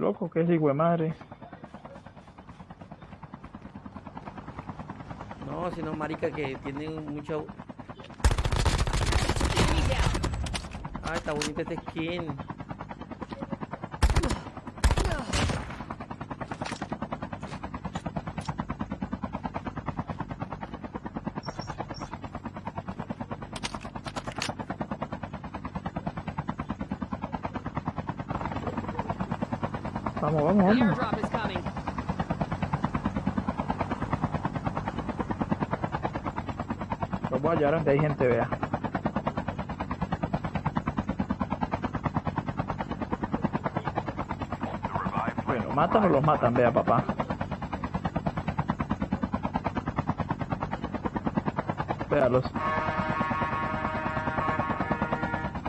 Loco, que es hijo de madre. No, sino marica que tienen mucho... Ah, está bonita este skin. Vamos, vamos, vamos. Los voy a llevar donde hay gente, vea. Bueno, matan o los matan, vea, papá. Véalos.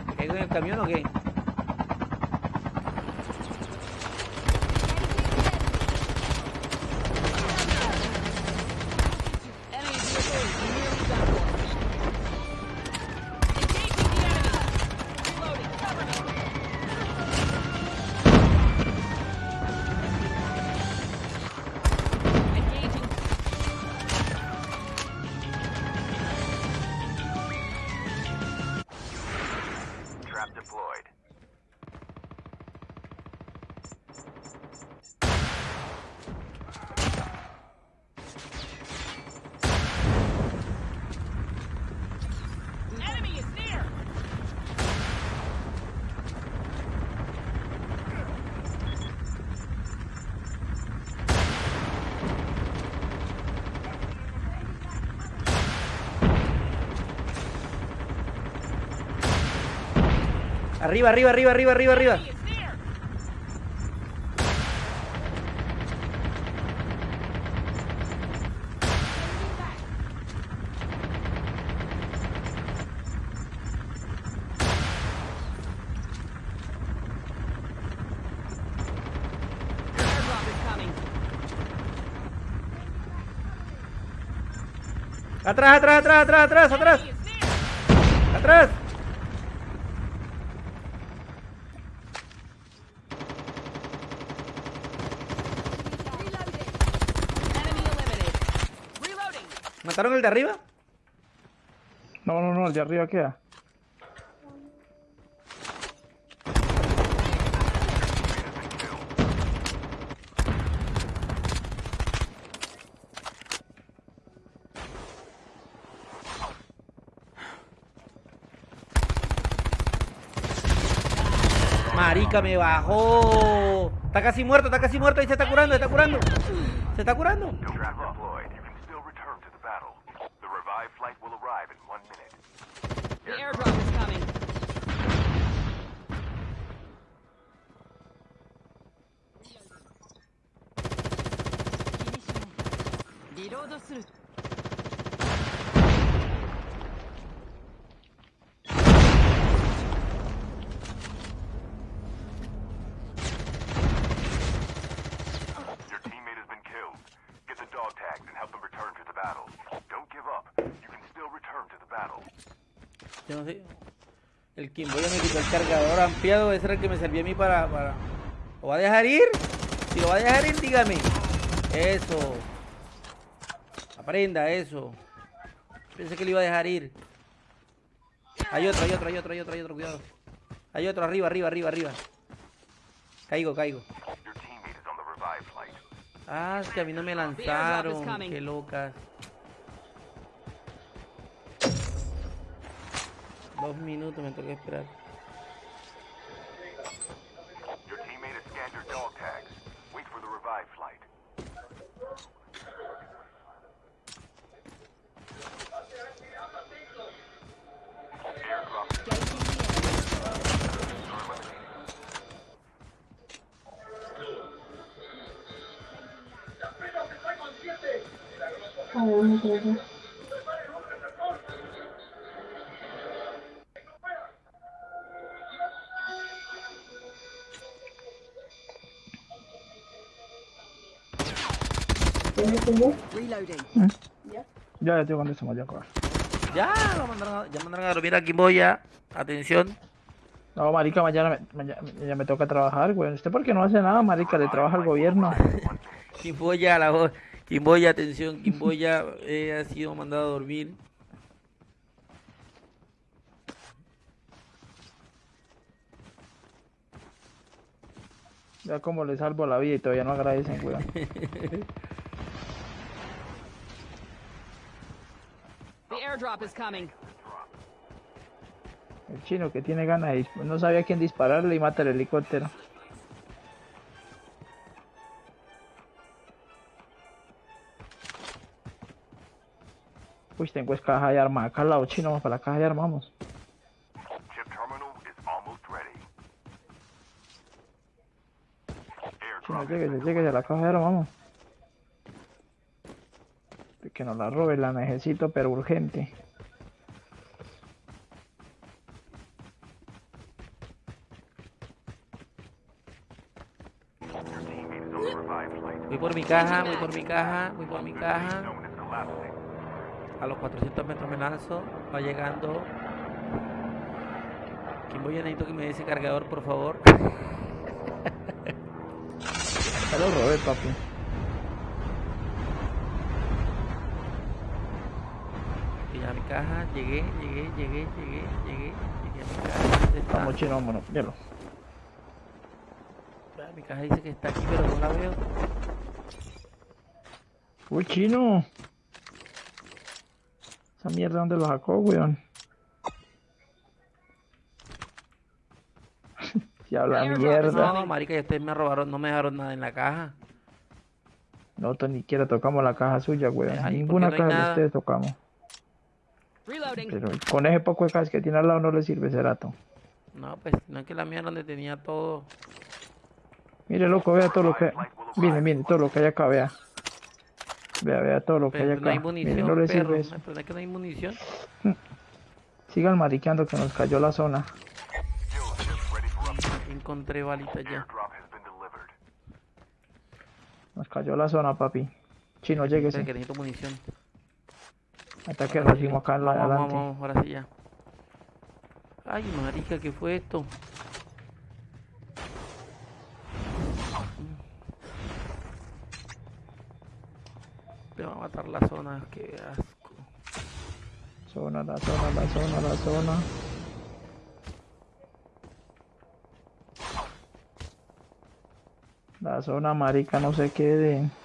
¿Me caigo en el camión o qué? Arriba, arriba, arriba, arriba, arriba, arriba. Atrás, atrás, atrás, atrás, atrás, atrás. Atrás. ¿Mataron el de arriba? No, no, no, el de arriba queda. Marica, me bajó. Está casi muerto, está casi muerto. Ahí se está curando, se está curando. Se está curando. To the battle. Yo no sé. El Kimboya me quitó el cargador ampliado. Ese era el que me servía a mí para, para. ¿Lo va a dejar ir? Si lo va a dejar ir, dígame. Eso. Aprenda eso. Pensé que lo iba a dejar ir. Hay otro, hay otro, hay otro, hay otro, hay otro, cuidado. Hay otro, arriba, arriba, arriba, arriba. Caigo, caigo. Ah, es que a mí no me lanzaron. Qué locas. Dos minutos me toca esperar. Reloading. Ya, ya estoy con eso, ya, cobar. Ya, lo mandaron a, ya mandaron a dormir a Kimboya. Atención. No, marica, mañana me, ya me toca trabajar, güey. ¿Usted por qué no hace nada, marica? Le trabaja al gobierno. Quimboya, la voz. Quimboya, atención, Quimboya eh, ha sido mandado a dormir. Ya como le salvo la vida y todavía no agradecen, güey. The airdrop is coming. El chino que tiene ganas de disparar. No sabía a quién dispararle y mata el helicóptero. Uy, tengo es caja de arma. Acá al lado chino, vamos para la caja de arma, vamos. Chino, Airdrop lleguese, lleguese a la caja de arma, vamos. Que nos la robe, la necesito, pero urgente. Voy por mi caja, voy por mi caja, voy por mi caja. A los 400 metros me lanzo. Va llegando. Quimboya, necesito que me dé ese cargador, por favor. Ya lo robé, papi. Llegué a mi caja, llegué, llegué, llegué, llegué, llegué, llegué a mi caja. ¿Dónde está? Vamos, chino, vámonos. Míralo. Mi caja dice que está aquí, pero no la veo. Uy, chino. Mierda, ¿dónde lo sacó, weón? Si habla mierda. No, marica, y ustedes me robaron, no me dejaron nada en la caja. Nosotros ni siquiera tocamos la caja suya, weón. Ay, Ninguna no caja de ustedes tocamos. Reloading. Pero con ese poco de cajas que tiene al lado no le sirve ese rato. No, pues, no es que la mía era donde tenía todo. Mire, loco, vea todo lo que... Mire, mire, todo lo que hay acá, vea. Vea, vea todo lo que hay Pero no hay acá. munición, Mire, no le sirve eso. Es que no hay munición. Sigan mariqueando que nos cayó la zona. Encontré balitas ya. Nos cayó la zona, papi. Chino, lléguese. que necesito munición. Hasta que recibimos acá en la Vamos, vamos, adelante. vamos, ahora sí ya. Ay, marica, ¿qué fue esto? Me va a matar la zona, qué asco. Zona, la zona, la zona, la zona. La zona marica no se quede.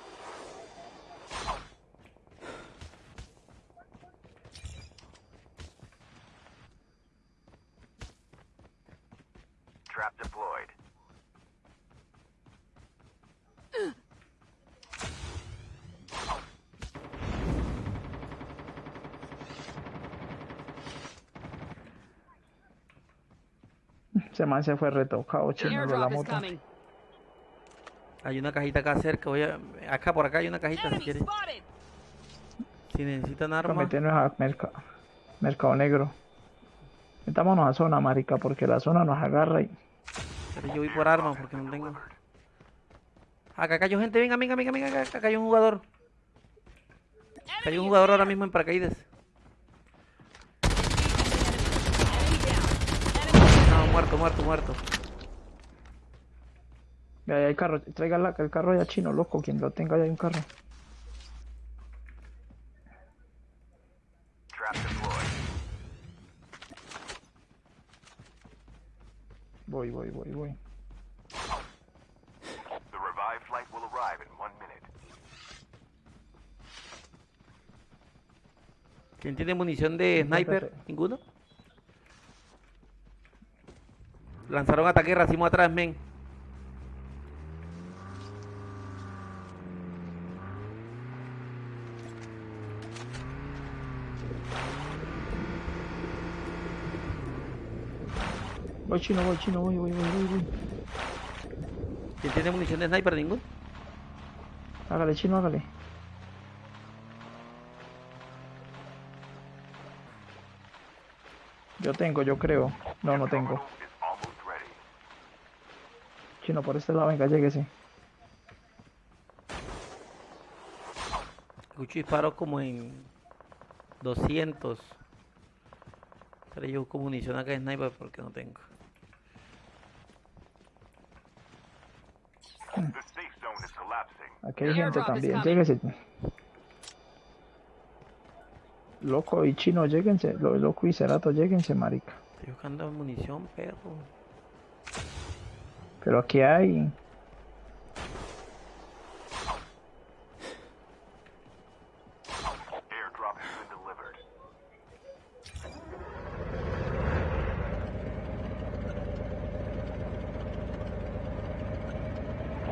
Ese man se fue retocado, The chino de la moto. Hay una cajita acá cerca, voy a... Acá, por acá hay una cajita si quieres. Si necesitan Para armas. meternos a merca- mercado negro. Metámonos a zona, marica, porque la zona nos agarra y... Pero yo voy por armas porque no tengo. Acá cayó gente, venga, venga, venga, venga, acá, acá cayó un jugador. Cayó Enemy un jugador ahora mismo en paracaídas. Muerto, muerto, muerto. Vea, ahí hay carro, traiga la- el carro ya chino, loco, quien lo tenga ya hay un carro. Trap deployed. Voy, voy, voy, voy. The revived flight will arrive in one minute. ¿Quién tiene munición de sniper? ¿Ninguno? Lanzaron ataque racimo atrás, men. Voy chino, voy chino, voy, voy, voy, voy, voy. ¿Quién tiene munición de sniper? ¿Ninguno? Hágale chino, hágale. Yo tengo, yo creo. No, no tengo. Chino, por este lado, venga, llegue, sí. Gucci disparó como en 200. Pero yo busco munición acá de sniper porque no tengo. Aquí hay gente también, lléguense. Loco y chino, lléguense. Loco y cerato, lléguense, marica. Estoy buscando munición, perro. Pero aquí hay.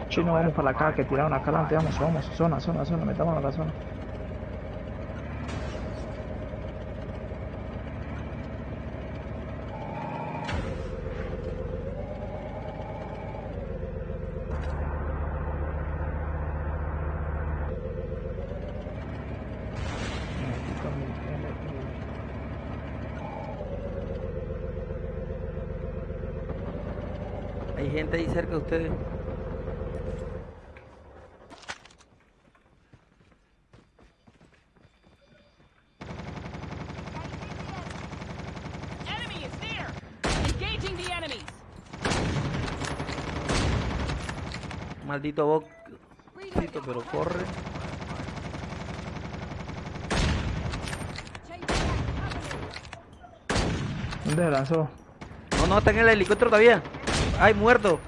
Chino, vamos para la caja que tiraron acá adelante. Vamos, vamos. Zona, zona, zona. Metámonos a la zona. Hay gente ahí cerca de ustedes. Maldito bot. Pero corre. ¿Dónde lanzó? No, no, está en el helicóptero todavía. Ay, muerto.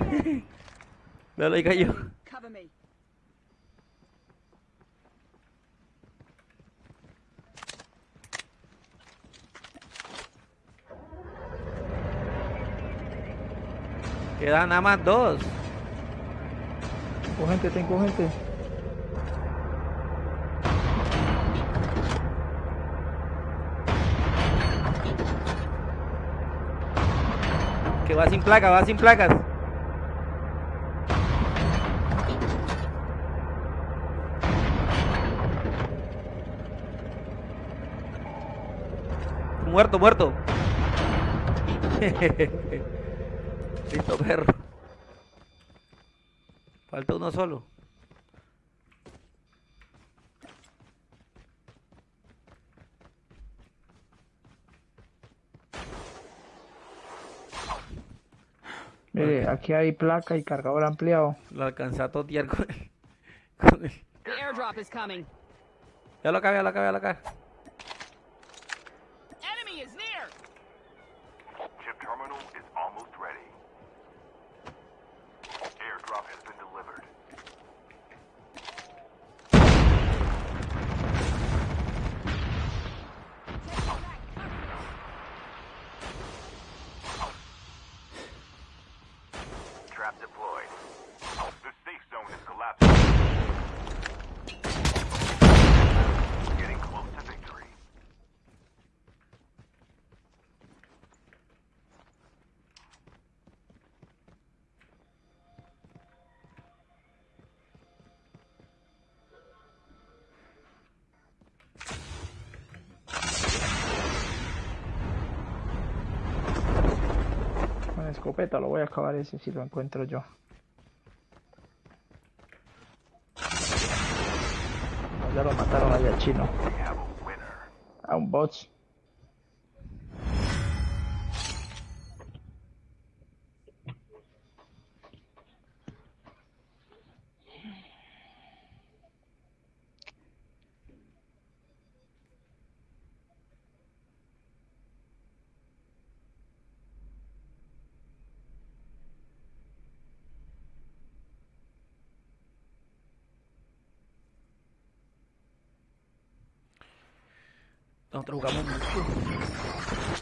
Ahí cayó. Quedan nada más dos. Tengo gente, tengo gente. Que va sin placa, va sin placas. Muerto, muerto. Listo, perro. Falta uno solo. Mire, aquí hay placa y cargador ampliado. Lo alcancé a totear con él. Con él. The airdrop is coming. Ya lo acabé, ya lo acabé, ya lo acabé. Escopeta lo voy a acabar ese si lo encuentro yo. Ya lo mataron allá chino. A un bot. Então jogava muito.